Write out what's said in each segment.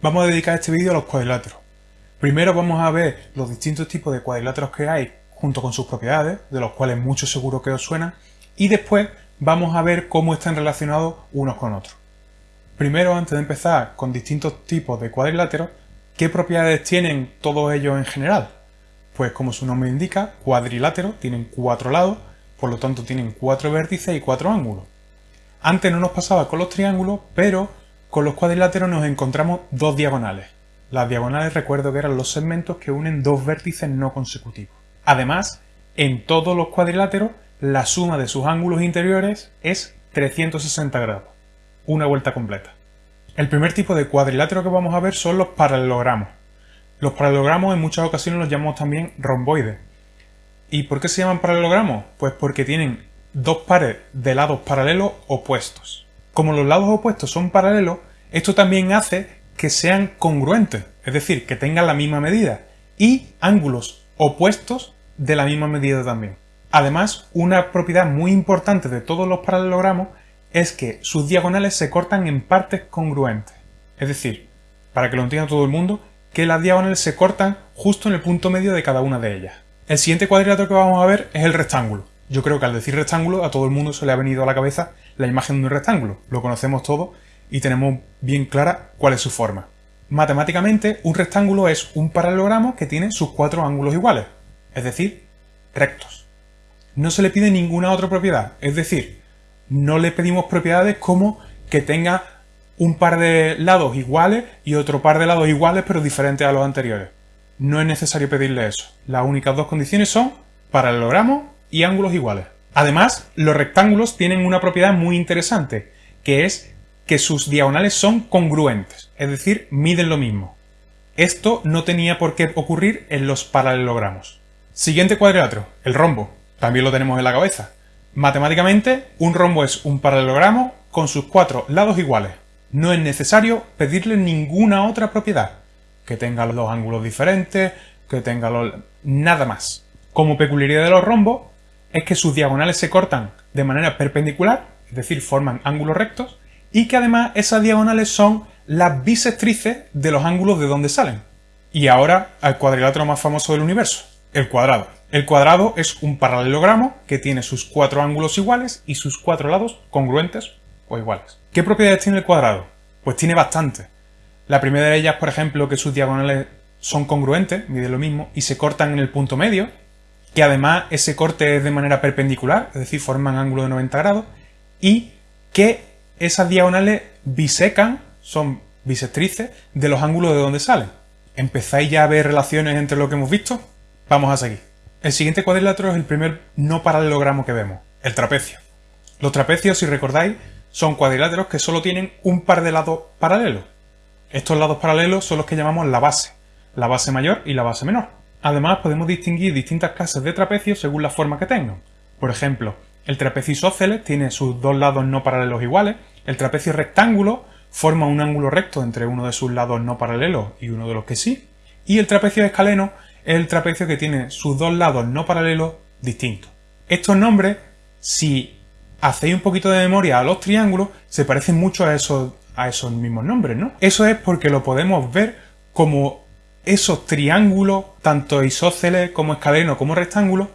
Vamos a dedicar este vídeo a los cuadriláteros. Primero vamos a ver los distintos tipos de cuadriláteros que hay junto con sus propiedades, de los cuales muchos seguro que os suenan, y después vamos a ver cómo están relacionados unos con otros. Primero, antes de empezar con distintos tipos de cuadriláteros, ¿qué propiedades tienen todos ellos en general? Pues como su nombre indica, cuadriláteros tienen cuatro lados, por lo tanto tienen cuatro vértices y cuatro ángulos. Antes no nos pasaba con los triángulos, pero con los cuadriláteros nos encontramos dos diagonales. Las diagonales recuerdo que eran los segmentos que unen dos vértices no consecutivos. Además, en todos los cuadriláteros, la suma de sus ángulos interiores es 360 grados. Una vuelta completa. El primer tipo de cuadrilátero que vamos a ver son los paralelogramos. Los paralelogramos en muchas ocasiones los llamamos también romboides. ¿Y por qué se llaman paralelogramos? Pues porque tienen dos pares de lados paralelos opuestos. Como los lados opuestos son paralelos, esto también hace que sean congruentes, es decir, que tengan la misma medida, y ángulos opuestos de la misma medida también. Además, una propiedad muy importante de todos los paralelogramos es que sus diagonales se cortan en partes congruentes. Es decir, para que lo entienda todo el mundo, que las diagonales se cortan justo en el punto medio de cada una de ellas. El siguiente cuadrilátero que vamos a ver es el rectángulo. Yo creo que al decir rectángulo a todo el mundo se le ha venido a la cabeza la imagen de un rectángulo. Lo conocemos todo y tenemos bien clara cuál es su forma. Matemáticamente, un rectángulo es un paralelogramo que tiene sus cuatro ángulos iguales, es decir, rectos. No se le pide ninguna otra propiedad, es decir, no le pedimos propiedades como que tenga un par de lados iguales y otro par de lados iguales pero diferentes a los anteriores. No es necesario pedirle eso. Las únicas dos condiciones son paralelogramo y ángulos iguales. Además, los rectángulos tienen una propiedad muy interesante, que es que sus diagonales son congruentes, es decir, miden lo mismo. Esto no tenía por qué ocurrir en los paralelogramos. Siguiente cuadrilátero, el rombo. También lo tenemos en la cabeza. Matemáticamente, un rombo es un paralelogramo con sus cuatro lados iguales. No es necesario pedirle ninguna otra propiedad. Que tenga los ángulos diferentes, que tenga los... nada más. Como peculiaridad de los rombos, es que sus diagonales se cortan de manera perpendicular, es decir, forman ángulos rectos, y que además esas diagonales son las bisectrices de los ángulos de donde salen. Y ahora al cuadrilátero más famoso del universo, el cuadrado. El cuadrado es un paralelogramo que tiene sus cuatro ángulos iguales y sus cuatro lados congruentes o iguales. ¿Qué propiedades tiene el cuadrado? Pues tiene bastante. La primera de ellas, por ejemplo, que sus diagonales son congruentes, miden lo mismo, y se cortan en el punto medio, que además ese corte es de manera perpendicular, es decir, forman ángulo de 90 grados, y que esas diagonales bisecan, son bisectrices, de los ángulos de donde salen. ¿Empezáis ya a ver relaciones entre lo que hemos visto? Vamos a seguir. El siguiente cuadrilátero es el primer no paralelogramo que vemos, el trapecio. Los trapecios, si recordáis, son cuadriláteros que solo tienen un par de lados paralelos. Estos lados paralelos son los que llamamos la base, la base mayor y la base menor. Además podemos distinguir distintas clases de trapecios según la forma que tengan. Por ejemplo, el trapecio isósceles tiene sus dos lados no paralelos iguales, el trapecio rectángulo forma un ángulo recto entre uno de sus lados no paralelos y uno de los que sí, y el trapecio escaleno es el trapecio que tiene sus dos lados no paralelos distintos. Estos nombres, si hacéis un poquito de memoria a los triángulos, se parecen mucho a esos, a esos mismos nombres, ¿no? Eso es porque lo podemos ver como esos triángulos, tanto isósceles como escaleno como rectángulos,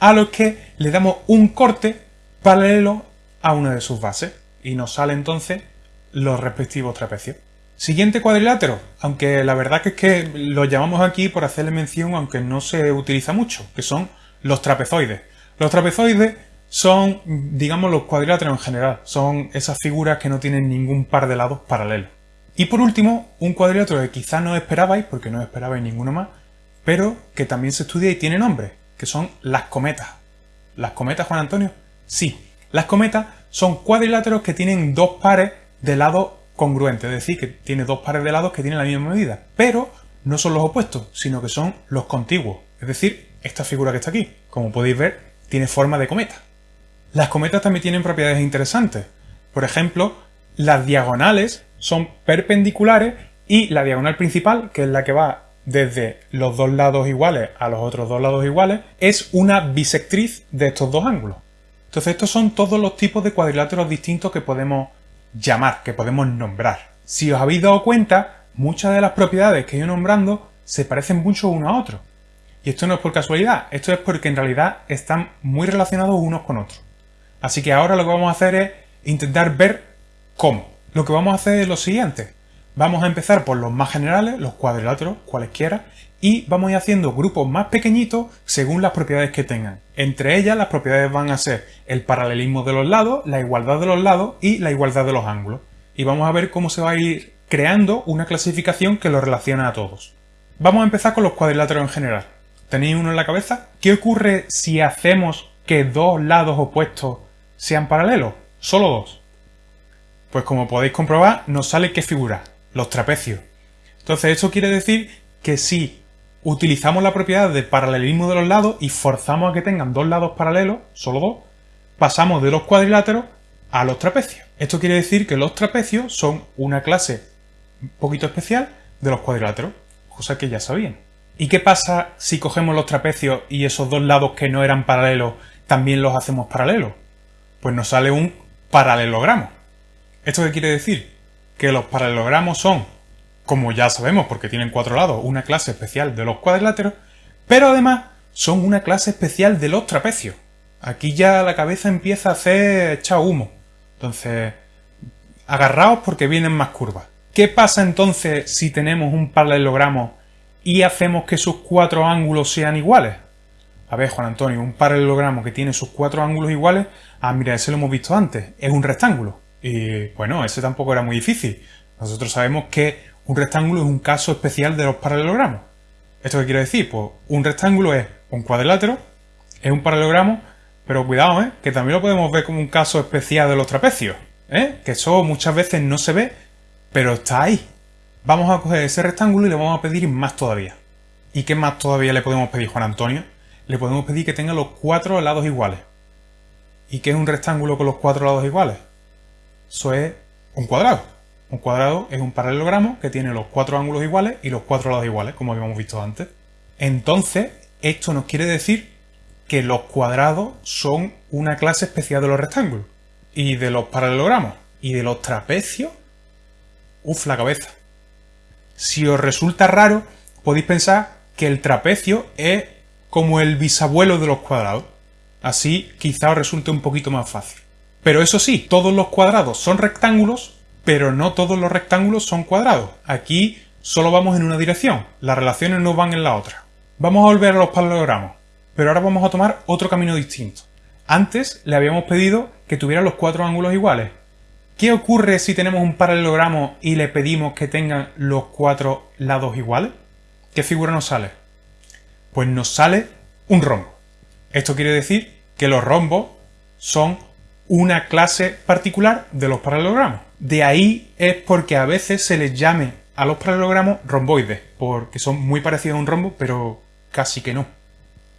a los que le damos un corte paralelo a una de sus bases y nos sale entonces los respectivos trapecios. Siguiente cuadrilátero, aunque la verdad que es que lo llamamos aquí por hacerle mención aunque no se utiliza mucho, que son los trapezoides. Los trapezoides son, digamos, los cuadriláteros en general, son esas figuras que no tienen ningún par de lados paralelos. Y por último, un cuadrilátero que quizá no esperabais, porque no esperabais ninguno más, pero que también se estudia y tiene nombre, que son las cometas. ¿Las cometas, Juan Antonio? Sí, las cometas son cuadriláteros que tienen dos pares de lados congruentes, es decir, que tiene dos pares de lados que tienen la misma medida, pero no son los opuestos, sino que son los contiguos, es decir, esta figura que está aquí, como podéis ver, tiene forma de cometa. Las cometas también tienen propiedades interesantes. Por ejemplo, las diagonales son perpendiculares y la diagonal principal, que es la que va desde los dos lados iguales a los otros dos lados iguales, es una bisectriz de estos dos ángulos. Entonces estos son todos los tipos de cuadriláteros distintos que podemos llamar, que podemos nombrar. Si os habéis dado cuenta, muchas de las propiedades que ido nombrando se parecen mucho uno a otro. Y esto no es por casualidad, esto es porque en realidad están muy relacionados unos con otros. Así que ahora lo que vamos a hacer es intentar ver cómo. Lo que vamos a hacer es lo siguiente. Vamos a empezar por los más generales, los cuadriláteros, cualesquiera, y vamos a ir haciendo grupos más pequeñitos según las propiedades que tengan. Entre ellas las propiedades van a ser el paralelismo de los lados, la igualdad de los lados y la igualdad de los ángulos. Y vamos a ver cómo se va a ir creando una clasificación que los relaciona a todos. Vamos a empezar con los cuadriláteros en general. ¿Tenéis uno en la cabeza? ¿Qué ocurre si hacemos que dos lados opuestos sean paralelos? Solo dos. Pues como podéis comprobar, nos sale qué figura, los trapecios. Entonces esto quiere decir que si utilizamos la propiedad de paralelismo de los lados y forzamos a que tengan dos lados paralelos, solo dos, pasamos de los cuadriláteros a los trapecios. Esto quiere decir que los trapecios son una clase un poquito especial de los cuadriláteros, cosa que ya sabían. ¿Y qué pasa si cogemos los trapecios y esos dos lados que no eran paralelos también los hacemos paralelos? Pues nos sale un paralelogramo. ¿Esto qué quiere decir? Que los paralelogramos son, como ya sabemos porque tienen cuatro lados, una clase especial de los cuadriláteros, pero además son una clase especial de los trapecios. Aquí ya la cabeza empieza a hacer echar humo. Entonces, agarraos porque vienen más curvas. ¿Qué pasa entonces si tenemos un paralelogramo y hacemos que sus cuatro ángulos sean iguales? A ver, Juan Antonio, un paralelogramo que tiene sus cuatro ángulos iguales, ah, mira, ese lo hemos visto antes, es un rectángulo. Y bueno, ese tampoco era muy difícil. Nosotros sabemos que un rectángulo es un caso especial de los paralelogramos. ¿Esto qué quiere decir? Pues un rectángulo es un cuadrilátero, es un paralelogramo, pero cuidado, ¿eh? que también lo podemos ver como un caso especial de los trapecios, ¿eh? que eso muchas veces no se ve pero está ahí. Vamos a coger ese rectángulo y le vamos a pedir más todavía. ¿Y qué más todavía le podemos pedir, Juan Antonio? Le podemos pedir que tenga los cuatro lados iguales. ¿Y qué es un rectángulo con los cuatro lados iguales? Eso es un cuadrado. Un cuadrado es un paralelogramo que tiene los cuatro ángulos iguales y los cuatro lados iguales, como habíamos visto antes. Entonces, esto nos quiere decir que los cuadrados son una clase especial de los rectángulos, y de los paralelogramos, y de los trapecios Uf, la cabeza. Si os resulta raro, podéis pensar que el trapecio es como el bisabuelo de los cuadrados. Así quizá os resulte un poquito más fácil. Pero eso sí, todos los cuadrados son rectángulos, pero no todos los rectángulos son cuadrados. Aquí solo vamos en una dirección, las relaciones no van en la otra. Vamos a volver a los paralelogramos, pero ahora vamos a tomar otro camino distinto. Antes le habíamos pedido que tuviera los cuatro ángulos iguales, ¿Qué ocurre si tenemos un paralelogramo y le pedimos que tengan los cuatro lados iguales? ¿Qué figura nos sale? Pues nos sale un rombo. Esto quiere decir que los rombos son una clase particular de los paralelogramos. De ahí es porque a veces se les llame a los paralelogramos romboides, porque son muy parecidos a un rombo, pero casi que no.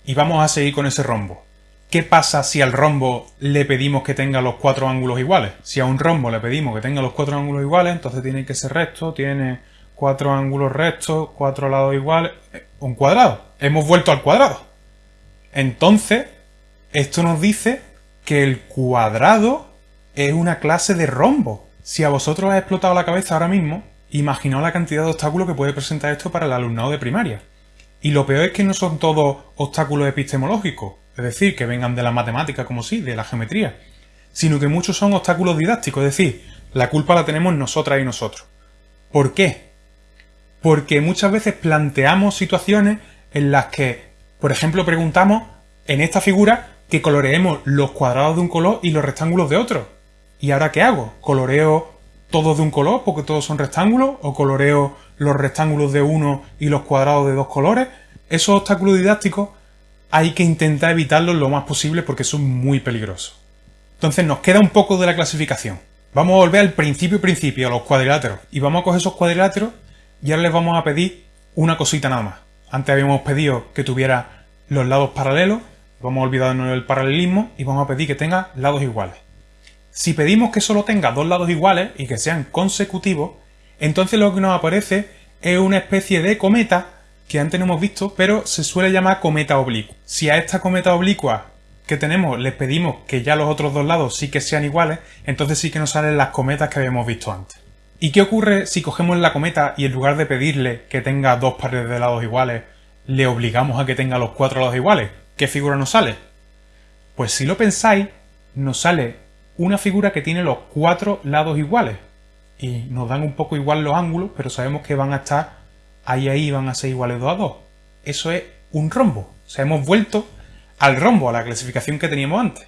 Y vamos a seguir con ese rombo. ¿Qué pasa si al rombo le pedimos que tenga los cuatro ángulos iguales? Si a un rombo le pedimos que tenga los cuatro ángulos iguales, entonces tiene que ser recto, tiene cuatro ángulos rectos, cuatro lados iguales, un cuadrado. Hemos vuelto al cuadrado. Entonces, esto nos dice que el cuadrado es una clase de rombo. Si a vosotros os ha explotado la cabeza ahora mismo, imaginaos la cantidad de obstáculos que puede presentar esto para el alumnado de primaria. Y lo peor es que no son todos obstáculos epistemológicos es decir, que vengan de la matemática como sí, de la geometría, sino que muchos son obstáculos didácticos, es decir, la culpa la tenemos nosotras y nosotros. ¿Por qué? Porque muchas veces planteamos situaciones en las que, por ejemplo, preguntamos en esta figura que coloreemos los cuadrados de un color y los rectángulos de otro. ¿Y ahora qué hago? ¿Coloreo todos de un color porque todos son rectángulos? ¿O coloreo los rectángulos de uno y los cuadrados de dos colores? Esos obstáculos didácticos hay que intentar evitarlos lo más posible porque son muy peligrosos. Entonces nos queda un poco de la clasificación. Vamos a volver al principio principio, a los cuadriláteros. Y vamos a coger esos cuadriláteros y ahora les vamos a pedir una cosita nada más. Antes habíamos pedido que tuviera los lados paralelos, vamos a olvidarnos del paralelismo y vamos a pedir que tenga lados iguales. Si pedimos que solo tenga dos lados iguales y que sean consecutivos, entonces lo que nos aparece es una especie de cometa que antes no hemos visto, pero se suele llamar cometa oblicua. Si a esta cometa oblicua que tenemos les pedimos que ya los otros dos lados sí que sean iguales, entonces sí que nos salen las cometas que habíamos visto antes. ¿Y qué ocurre si cogemos la cometa y en lugar de pedirle que tenga dos pares de lados iguales, le obligamos a que tenga los cuatro lados iguales? ¿Qué figura nos sale? Pues si lo pensáis, nos sale una figura que tiene los cuatro lados iguales. Y nos dan un poco igual los ángulos, pero sabemos que van a estar ahí ahí van a ser iguales 2 a 2. Eso es un rombo. O sea, hemos vuelto al rombo, a la clasificación que teníamos antes.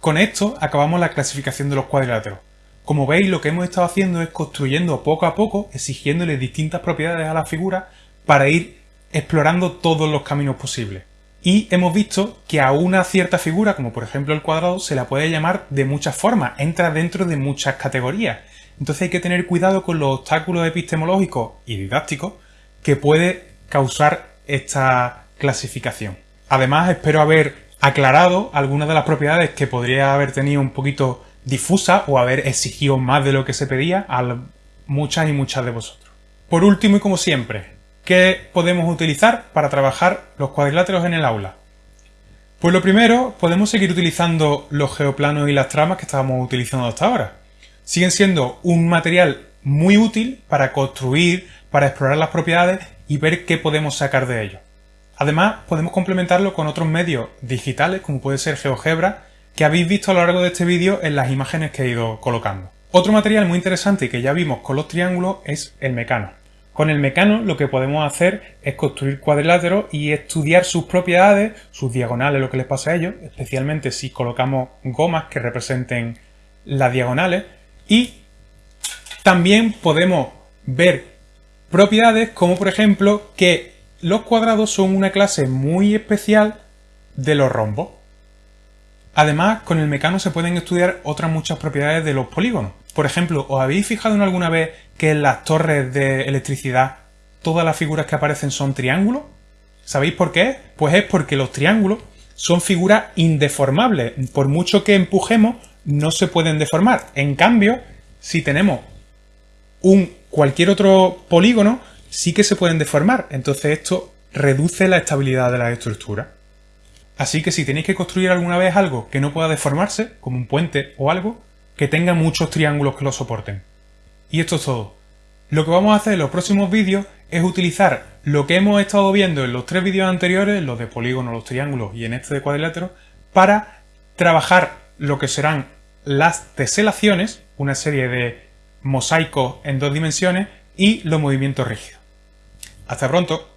Con esto acabamos la clasificación de los cuadriláteros. Como veis, lo que hemos estado haciendo es construyendo poco a poco, exigiéndole distintas propiedades a la figura para ir explorando todos los caminos posibles. Y hemos visto que a una cierta figura, como por ejemplo el cuadrado, se la puede llamar de muchas formas, entra dentro de muchas categorías. Entonces hay que tener cuidado con los obstáculos epistemológicos y didácticos que puede causar esta clasificación. Además, espero haber aclarado algunas de las propiedades que podría haber tenido un poquito difusa o haber exigido más de lo que se pedía a muchas y muchas de vosotros. Por último y como siempre, ¿Qué podemos utilizar para trabajar los cuadriláteros en el aula? Pues lo primero, podemos seguir utilizando los geoplanos y las tramas que estábamos utilizando hasta ahora. Siguen siendo un material muy útil para construir, para explorar las propiedades y ver qué podemos sacar de ellos. Además, podemos complementarlo con otros medios digitales, como puede ser GeoGebra, que habéis visto a lo largo de este vídeo en las imágenes que he ido colocando. Otro material muy interesante que ya vimos con los triángulos es el mecano. Con el mecano lo que podemos hacer es construir cuadriláteros y estudiar sus propiedades, sus diagonales, lo que les pasa a ellos, especialmente si colocamos gomas que representen las diagonales y también podemos ver propiedades como por ejemplo que los cuadrados son una clase muy especial de los rombos. Además, con el mecano se pueden estudiar otras muchas propiedades de los polígonos. Por ejemplo, ¿os habéis fijado en alguna vez que en las torres de electricidad todas las figuras que aparecen son triángulos? ¿Sabéis por qué? Pues es porque los triángulos son figuras indeformables. Por mucho que empujemos, no se pueden deformar. En cambio, si tenemos un cualquier otro polígono, sí que se pueden deformar. Entonces esto reduce la estabilidad de la estructura. Así que si tenéis que construir alguna vez algo que no pueda deformarse, como un puente o algo, que tenga muchos triángulos que lo soporten. Y esto es todo. Lo que vamos a hacer en los próximos vídeos es utilizar lo que hemos estado viendo en los tres vídeos anteriores, los de polígono, los triángulos y en este de cuadrilátero, para trabajar lo que serán las teselaciones, una serie de mosaicos en dos dimensiones, y los movimientos rígidos. Hasta pronto.